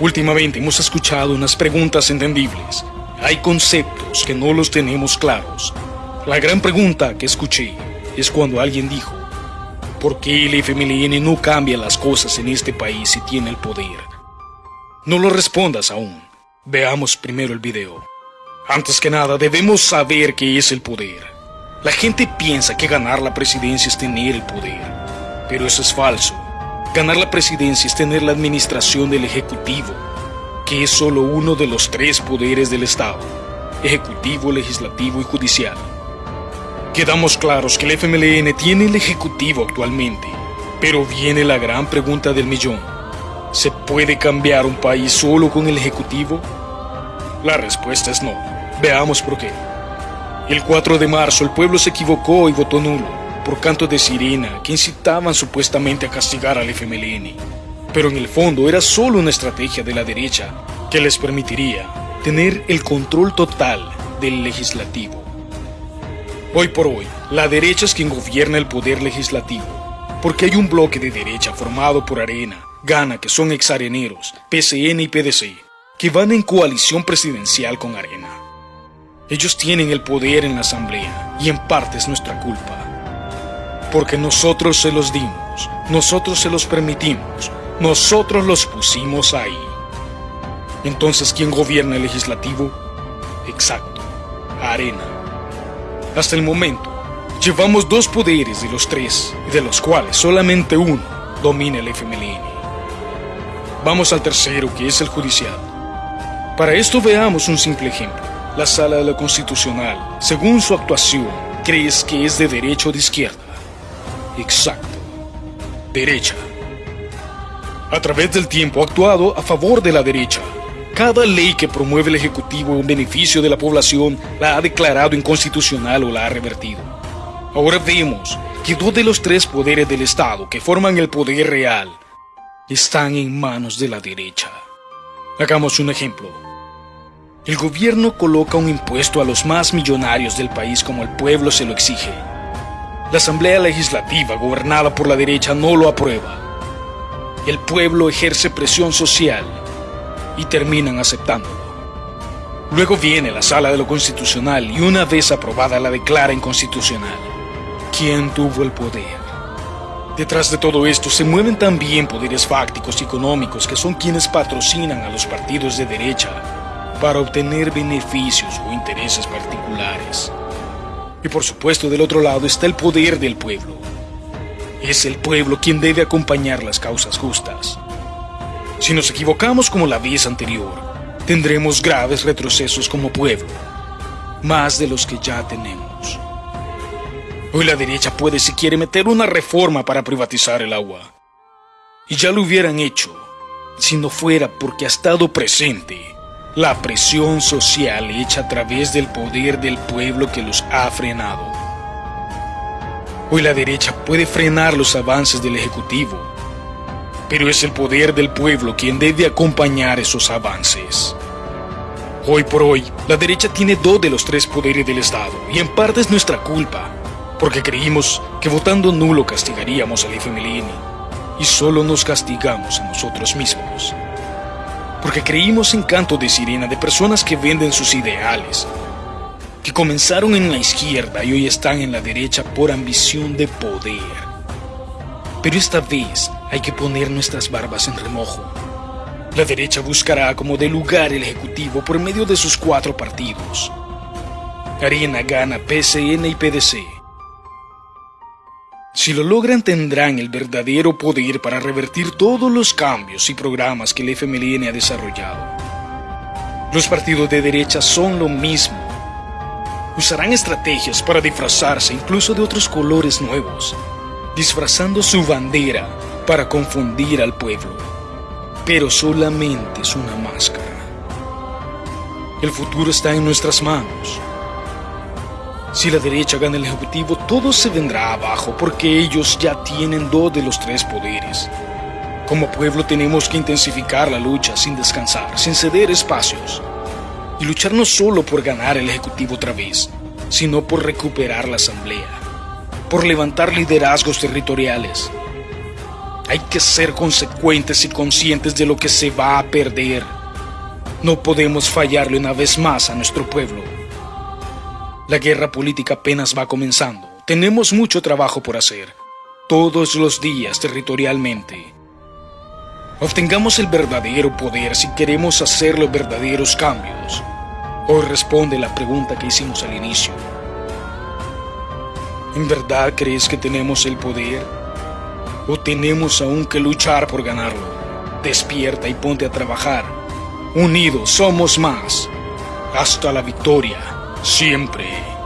Últimamente hemos escuchado unas preguntas entendibles. Hay conceptos que no los tenemos claros. La gran pregunta que escuché es cuando alguien dijo, ¿por qué el FMLN no cambia las cosas en este país si tiene el poder? No lo respondas aún. Veamos primero el video. Antes que nada, debemos saber qué es el poder. La gente piensa que ganar la presidencia es tener el poder, pero eso es falso. Ganar la presidencia es tener la administración del Ejecutivo, que es solo uno de los tres poderes del Estado, Ejecutivo, Legislativo y Judicial. Quedamos claros que el FMLN tiene el Ejecutivo actualmente, pero viene la gran pregunta del millón. ¿Se puede cambiar un país solo con el Ejecutivo? La respuesta es no. Veamos por qué. El 4 de marzo el pueblo se equivocó y votó nulo por canto de sirena que incitaban supuestamente a castigar al FMLN. Pero en el fondo era solo una estrategia de la derecha que les permitiría tener el control total del legislativo. Hoy por hoy, la derecha es quien gobierna el poder legislativo, porque hay un bloque de derecha formado por Arena, Gana, que son exareneros, PCN y PDC, que van en coalición presidencial con Arena. Ellos tienen el poder en la asamblea y en parte es nuestra culpa porque nosotros se los dimos, nosotros se los permitimos, nosotros los pusimos ahí. Entonces, ¿quién gobierna el legislativo? Exacto, Arena. Hasta el momento, llevamos dos poderes de los tres, de los cuales solamente uno domina el FMLN. Vamos al tercero, que es el judicial. Para esto veamos un simple ejemplo. La sala de la constitucional, según su actuación, crees que es de derecha o de izquierda. Exacto. Derecha. A través del tiempo ha actuado a favor de la derecha. Cada ley que promueve el Ejecutivo en beneficio de la población la ha declarado inconstitucional o la ha revertido. Ahora vemos que dos de los tres poderes del Estado que forman el poder real están en manos de la derecha. Hagamos un ejemplo. El gobierno coloca un impuesto a los más millonarios del país como el pueblo se lo exige. La Asamblea Legislativa, gobernada por la derecha, no lo aprueba. El pueblo ejerce presión social y terminan aceptándolo. Luego viene la sala de lo constitucional y una vez aprobada la declara inconstitucional. ¿Quién tuvo el poder? Detrás de todo esto se mueven también poderes fácticos y económicos que son quienes patrocinan a los partidos de derecha para obtener beneficios o intereses particulares. Y por supuesto del otro lado está el poder del pueblo. Es el pueblo quien debe acompañar las causas justas. Si nos equivocamos como la vez anterior, tendremos graves retrocesos como pueblo, más de los que ya tenemos. Hoy la derecha puede si quiere meter una reforma para privatizar el agua. Y ya lo hubieran hecho, si no fuera porque ha estado presente la presión social hecha a través del poder del pueblo que los ha frenado. Hoy la derecha puede frenar los avances del Ejecutivo, pero es el poder del pueblo quien debe acompañar esos avances. Hoy por hoy, la derecha tiene dos de los tres poderes del Estado, y en parte es nuestra culpa, porque creímos que votando nulo castigaríamos al FMLN, y solo nos castigamos a nosotros mismos porque creímos en canto de sirena de personas que venden sus ideales, que comenzaron en la izquierda y hoy están en la derecha por ambición de poder. Pero esta vez hay que poner nuestras barbas en remojo. La derecha buscará como de lugar el Ejecutivo por medio de sus cuatro partidos. Arena gana PCN y PDC si lo logran tendrán el verdadero poder para revertir todos los cambios y programas que el FMLN ha desarrollado. Los partidos de derecha son lo mismo. Usarán estrategias para disfrazarse incluso de otros colores nuevos, disfrazando su bandera para confundir al pueblo. Pero solamente es una máscara. El futuro está en nuestras manos. Si la derecha gana el Ejecutivo, todo se vendrá abajo porque ellos ya tienen dos de los tres poderes. Como pueblo tenemos que intensificar la lucha sin descansar, sin ceder espacios. Y luchar no solo por ganar el Ejecutivo otra vez, sino por recuperar la Asamblea, por levantar liderazgos territoriales. Hay que ser consecuentes y conscientes de lo que se va a perder. No podemos fallarle una vez más a nuestro pueblo. La guerra política apenas va comenzando. Tenemos mucho trabajo por hacer, todos los días territorialmente. Obtengamos el verdadero poder si queremos hacer los verdaderos cambios. Hoy responde la pregunta que hicimos al inicio. ¿En verdad crees que tenemos el poder? ¿O tenemos aún que luchar por ganarlo? Despierta y ponte a trabajar. Unidos somos más. Hasta la victoria, siempre.